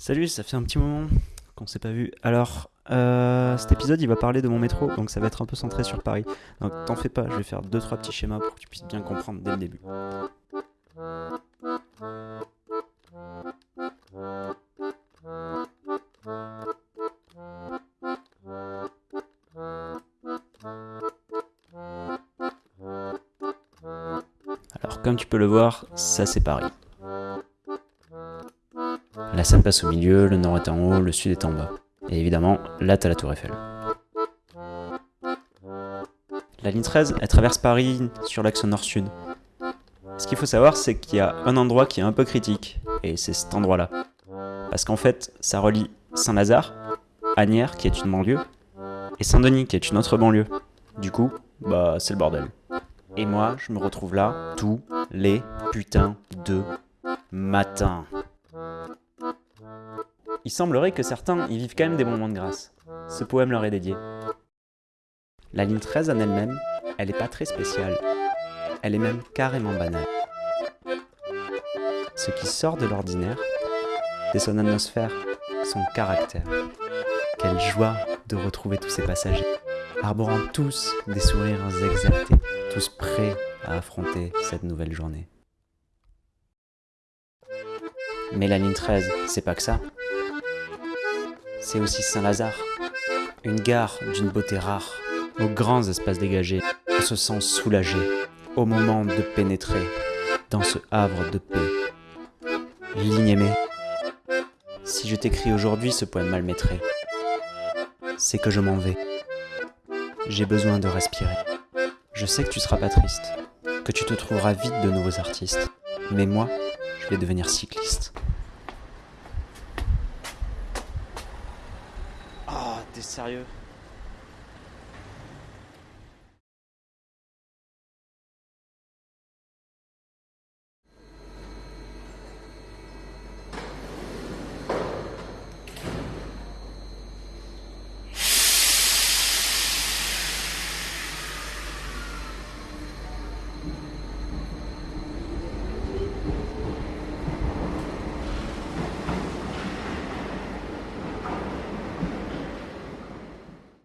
Salut, ça fait un petit moment qu'on s'est pas vu. Alors, euh, cet épisode il va parler de mon métro, donc ça va être un peu centré sur Paris. Donc t'en fais pas, je vais faire deux trois petits schémas pour que tu puisses bien comprendre dès le début. Alors comme tu peux le voir, ça c'est Paris. La Seine passe au milieu, le nord est en haut, le sud est en bas. Et évidemment, là t'as la tour Eiffel. La ligne 13, elle traverse Paris sur l'axe nord-sud. Ce qu'il faut savoir, c'est qu'il y a un endroit qui est un peu critique, et c'est cet endroit-là. Parce qu'en fait, ça relie Saint-Lazare, Agnières, qui est une banlieue, et Saint-Denis, qui est une autre banlieue. Du coup, bah, c'est le bordel. Et moi, je me retrouve là tous les putains de matins. Il semblerait que certains y vivent quand même des moments de grâce. Ce poème leur est dédié. La ligne 13 en elle-même, elle n'est pas très spéciale. Elle est même carrément banale. Ce qui sort de l'ordinaire, c'est son atmosphère, son caractère. Quelle joie de retrouver tous ces passagers, arborant tous des sourires exaltés, tous prêts à affronter cette nouvelle journée. Mais la ligne 13, c'est pas que ça. C'est aussi Saint-Lazare, une gare d'une beauté rare, aux grands espaces dégagés. On se sent soulagé au moment de pénétrer dans ce havre de paix. Ligne aimée, si je t'écris aujourd'hui ce poème malmétré, c'est que je m'en vais. J'ai besoin de respirer. Je sais que tu seras pas triste, que tu te trouveras vite de nouveaux artistes. Mais moi, je vais devenir cycliste. Sérieux